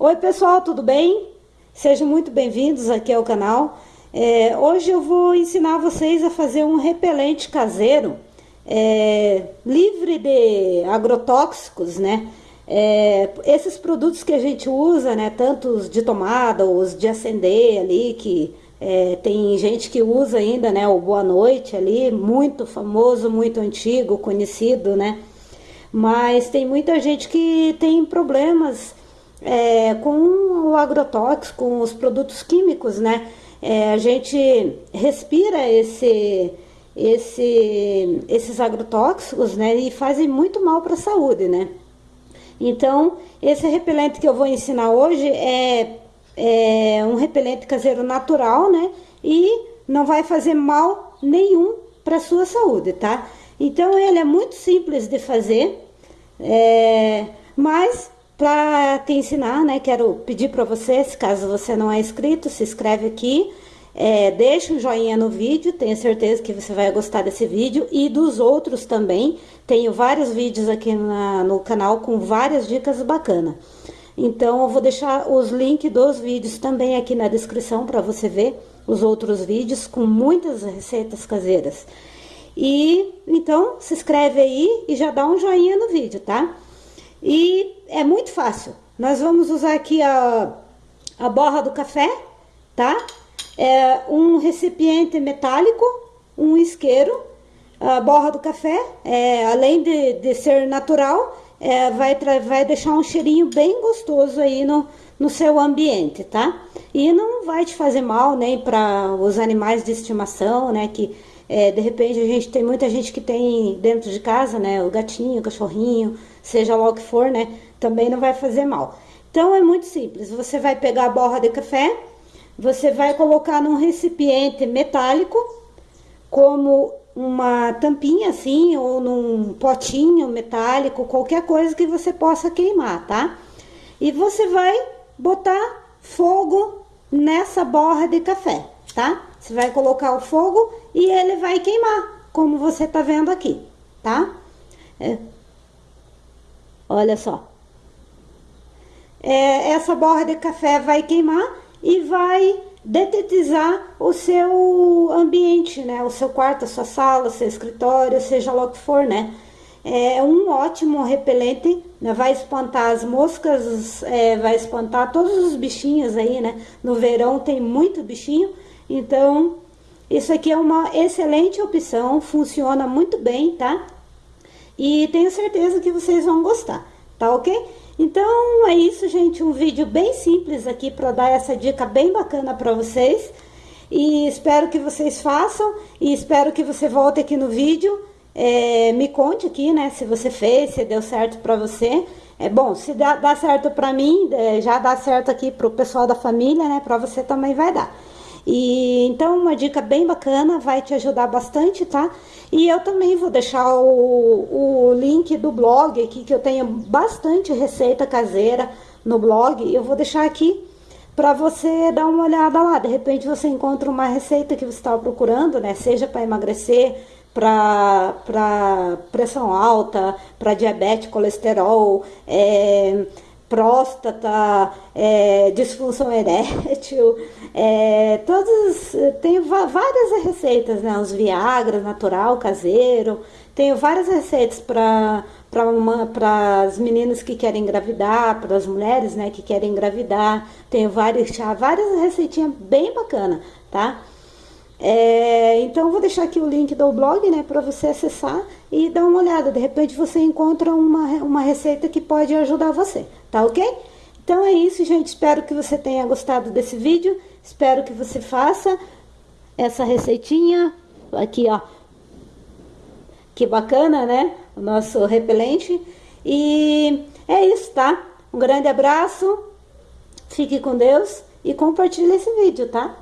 Oi pessoal, tudo bem? Sejam muito bem-vindos aqui ao canal. É, hoje eu vou ensinar vocês a fazer um repelente caseiro é, livre de agrotóxicos, né? É, esses produtos que a gente usa, né, tanto os de tomada, os de acender ali, que é, tem gente que usa ainda, né, o Boa Noite ali, muito famoso, muito antigo, conhecido, né? Mas tem muita gente que tem problemas é, com o agrotóxico, com os produtos químicos, né? É, a gente respira esse, esse, esses agrotóxicos, né? E fazem muito mal para a saúde, né? Então, esse repelente que eu vou ensinar hoje é, é um repelente caseiro natural, né? E não vai fazer mal nenhum para a sua saúde, tá? Então, ele é muito simples de fazer, é, mas para te ensinar, né, quero pedir para você, se caso você não é inscrito, se inscreve aqui, é, deixa um joinha no vídeo, tenho certeza que você vai gostar desse vídeo e dos outros também. Tenho vários vídeos aqui na, no canal com várias dicas bacanas. Então, eu vou deixar os links dos vídeos também aqui na descrição para você ver os outros vídeos com muitas receitas caseiras. E, então, se inscreve aí e já dá um joinha no vídeo, tá? E é muito fácil. Nós vamos usar aqui a, a borra do café, tá? É um recipiente metálico, um isqueiro, a borra do café, é, além de, de ser natural, é, vai, vai deixar um cheirinho bem gostoso aí no, no seu ambiente, tá? E não vai te fazer mal nem para os animais de estimação, né? Que é, de repente a gente tem muita gente que tem dentro de casa, né? O gatinho, o cachorrinho, seja lá o que for, né? Também não vai fazer mal. Então é muito simples. Você vai pegar a borra de café, você vai colocar num recipiente metálico, como uma tampinha assim, ou num potinho metálico, qualquer coisa que você possa queimar, tá? E você vai botar fogo nessa borra de café, tá? Você vai colocar o fogo e ele vai queimar, como você tá vendo aqui, tá? É. Olha só. É, essa borra de café vai queimar e vai detetizar o seu ambiente, né? O seu quarto, a sua sala, seu escritório, seja lá o que for, né? É um ótimo repelente, né? vai espantar as moscas, é, vai espantar todos os bichinhos aí, né? No verão tem muito bichinho, então, isso aqui é uma excelente opção, funciona muito bem, tá? E tenho certeza que vocês vão gostar, tá ok? Então, é isso, gente, um vídeo bem simples aqui para dar essa dica bem bacana para vocês. E espero que vocês façam e espero que você volte aqui no vídeo, é, me conte aqui, né, se você fez, se deu certo para você. É bom, se dá, dá certo para mim, é, já dá certo aqui pro pessoal da família, né, para você também vai dar. E então uma dica bem bacana, vai te ajudar bastante, tá? E eu também vou deixar o, o link do blog aqui, que eu tenho bastante receita caseira no blog. Eu vou deixar aqui para você dar uma olhada lá. De repente você encontra uma receita que você estava procurando, né? Seja para emagrecer, para pressão alta, para diabetes, colesterol, é, próstata, é, disfunção erétil, é, todos, tenho várias receitas, né, os Viagra natural, caseiro, tenho várias receitas para para as meninas que querem engravidar, para as mulheres, né, que querem engravidar, tenho vários chá, várias receitinhas bem bacana, tá? É, então, vou deixar aqui o link do blog, né, para você acessar e dar uma olhada. De repente, você encontra uma, uma receita que pode ajudar você, tá ok? Então, é isso, gente. Espero que você tenha gostado desse vídeo. Espero que você faça essa receitinha. Aqui, ó. Que bacana, né? O nosso repelente. E é isso, tá? Um grande abraço. Fique com Deus e compartilhe esse vídeo, tá?